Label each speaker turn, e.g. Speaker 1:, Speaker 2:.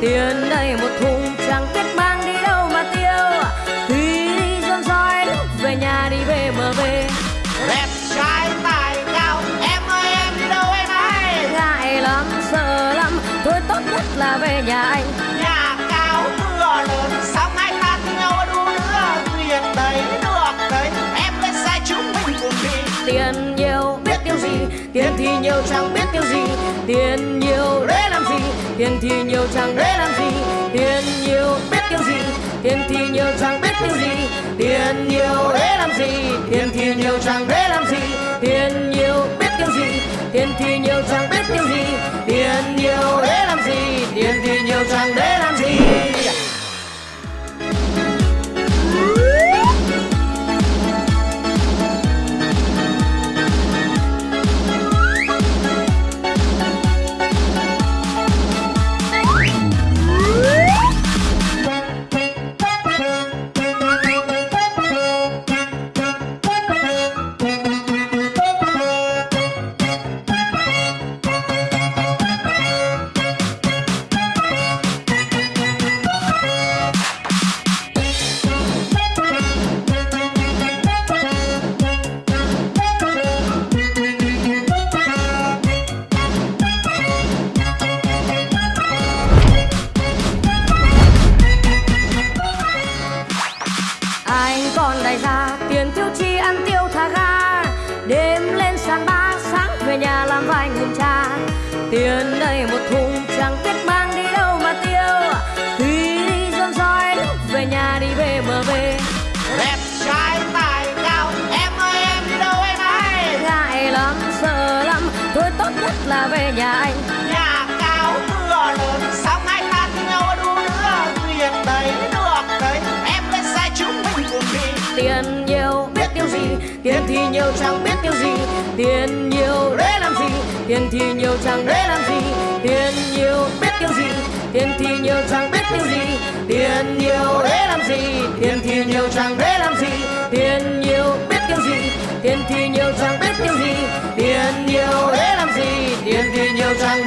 Speaker 1: tiền đây một thùng chẳng biết mang đi đâu mà tiêu? Thì đi rong roi lúc về nhà đi về mờ về
Speaker 2: đẹp trai tài cao em ơi em đi đâu em ấy
Speaker 1: ngại lắm sợ lắm thôi tốt nhất là về nhà anh.
Speaker 2: Nhà cao mưa lớn sao hai ta nhau đu nữa? thuyền đấy được đấy em lên sai chúng mình cùng đi.
Speaker 1: Tiền nhiều biết tiêu gì? Tiền thì nhiều chẳng biết tiêu gì. Tiền tiền thì nhiều chẳng để làm gì tiền nhiều biết tiêu gì. Tiền thì nhiều chẳng biết tiêu gì tiền nhiều để làm gì. Tiền thì nhiều chẳng để làm gì tiền nhiều biết tiêu gì. Tiền thì nhiều chẳng biết tiêu gì tiền nhiều để làm gì. Tiền thì nhiều chẳng để còn đại gia tiền tiêu chi ăn tiêu thả ga. Đêm lên sàn ba sáng về nhà làm vài nghìn cha. Tiền đây một thùng chẳng biết mang đi đâu mà tiêu. Khi đi dọn dõi lúc về nhà đi về bờ về
Speaker 2: đẹp trai tài cao em ơi em đi đâu em ơi?
Speaker 1: Ngại lắm sợ lắm thôi tốt nhất là về nhà anh tiền nhiều biết tiêu gì? tiền thì nhiều chẳng biết tiêu gì. Tiền nhiều để làm gì? Tiền thì nhiều chẳng để làm gì. Tiền nhiều biết tiêu gì? Tiền thì nhiều chẳng biết tiêu gì. Tiền nhiều để làm gì? Tiền thì nhiều chẳng để làm gì. Tiền nhiều biết tiêu gì? Tiền thì nhiều chẳng biết tiêu gì. Tiền nhiều để làm gì? Tiền thì nhiều chẳng